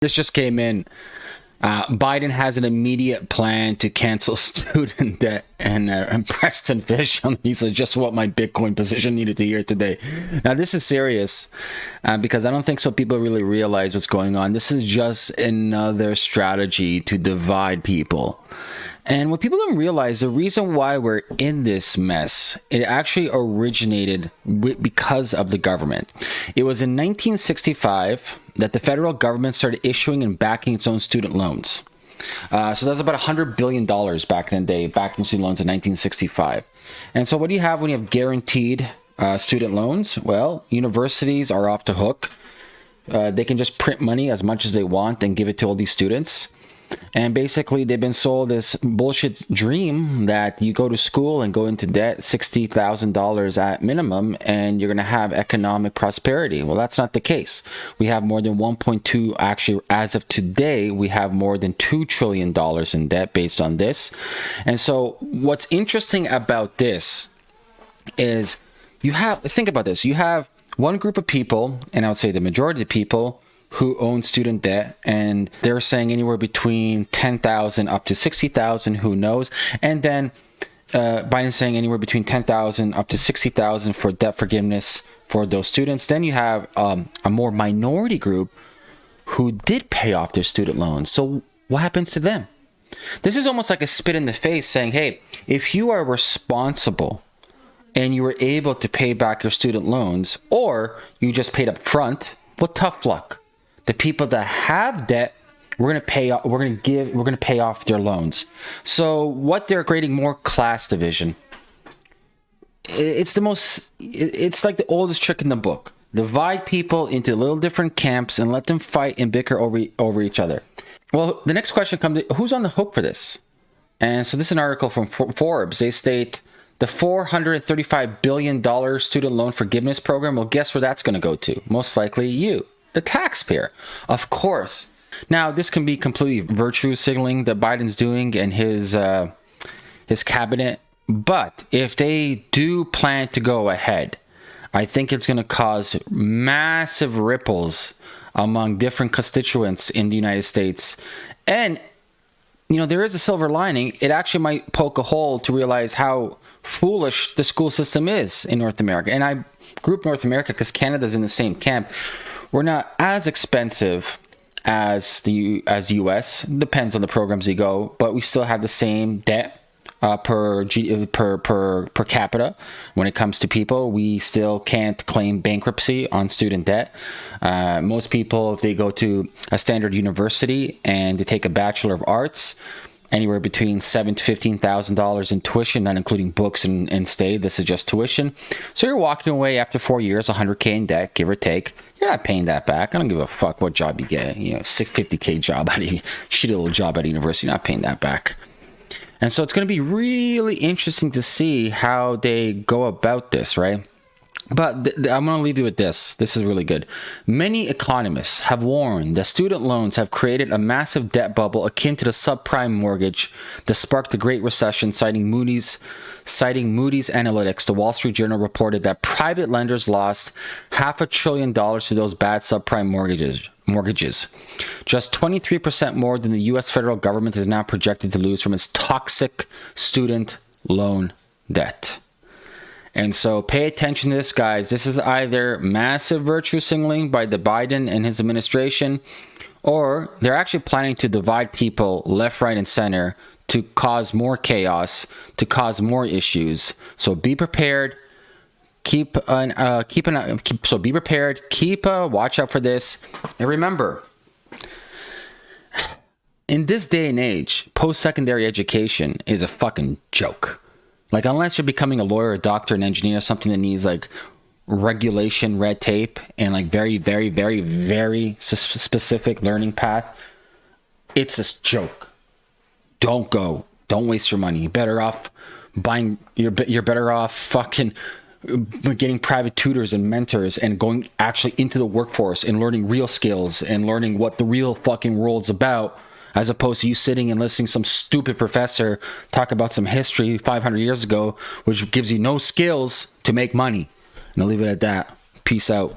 This just came in. Uh, Biden has an immediate plan to cancel student debt, and, uh, and Preston Pysh on he said just what my Bitcoin position needed to hear today. Now this is serious uh, because I don't think so. People really realize what's going on. This is just another strategy to divide people. And what people don't realize, the reason why we're in this mess, it actually originated because of the government. It was in 1965 that the federal government started issuing and backing its own student loans. Uh, so that's about $100 billion back in the day, backing student loans in 1965. And so what do you have when you have guaranteed uh, student loans? Well, universities are off the hook. Uh, they can just print money as much as they want and give it to all these students. And basically, they've been sold this bullshit dream that you go to school and go into debt $60,000 at minimum and you're going to have economic prosperity. Well, that's not the case. We have more than 1.2, actually, as of today, we have more than $2 trillion in debt based on this. And so, what's interesting about this is you have, think about this, you have one group of people, and I would say the majority of people, who own student debt and they're saying anywhere between 10,000 up to 60,000 who knows? And then uh, Biden's saying anywhere between 10,000 up to 60,000 for debt forgiveness for those students. Then you have um, a more minority group who did pay off their student loans. So what happens to them? This is almost like a spit in the face saying hey if you are responsible and you were able to pay back your student loans or you just paid up front well tough luck the people that have debt we're going to pay we're going to give we're going to pay off their loans. So what they're creating more class division it's the most it's like the oldest trick in the book. Divide people into little different camps and let them fight and bicker over over each other. Well the next question comes who's on the hook for this? And so this is an article from forbes. They state the $435 billion student loan forgiveness program well guess where that's going to go to? Most likely you the taxpayer. Of course. Now, this can be completely virtue signaling that Biden's doing and his uh, his cabinet. But if they do plan to go ahead, I think it's going to cause massive ripples among different constituents in the United States. And, you know, there is a silver lining. It actually might poke a hole to realize how foolish the school system is in North America. And I group North America because Canada's in the same camp. We're not as expensive as the as US. Depends on the programs you go, but we still have the same debt uh, per, per per per capita when it comes to people. We still can't claim bankruptcy on student debt. Uh, most people, if they go to a standard university and they take a bachelor of arts, anywhere between seven to fifteen thousand dollars in tuition, not including books and, and stay. This is just tuition. So you're walking away after four years, 100k in debt, give or take. You're not paying that back. I don't give a fuck what job you get. You know, 650k job at a shitty little job at a university. You're not paying that back. And so it's going to be really interesting to see how they go about this, right? But th- th- I'm going to leave you with this. This is really good. Many economists have warned that student loans have created a massive debt bubble akin to the subprime mortgage that sparked the Great Recession, citing Moody's citing Moody's Analytics. The Wall Street Journal reported that private lenders lost half a trillion dollars to those bad subprime mortgages. Mortgages. Just 23% more than the US federal government is now projected to lose from its toxic student loan debt. And so pay attention to this, guys. This is either massive virtue signaling by the Biden and his administration, or they're actually planning to divide people left, right, and center to cause more chaos, to cause more issues. So be prepared. Keep an uh, keep an uh, keep, so be prepared. Keep a watch out for this, and remember. In this day and age, post secondary education is a fucking joke. Like, unless you're becoming a lawyer, a doctor, an engineer, something that needs like regulation, red tape, and like very, very, very, very specific learning path, it's a joke. Don't go. Don't waste your money. You're better off buying. You're you're better off fucking uh, getting private tutors and mentors and going actually into the workforce and learning real skills and learning what the real fucking world's about as opposed to you sitting and listening to some stupid professor talk about some history 500 years ago, which gives you no skills to make money. And I'll leave it at that. Peace out.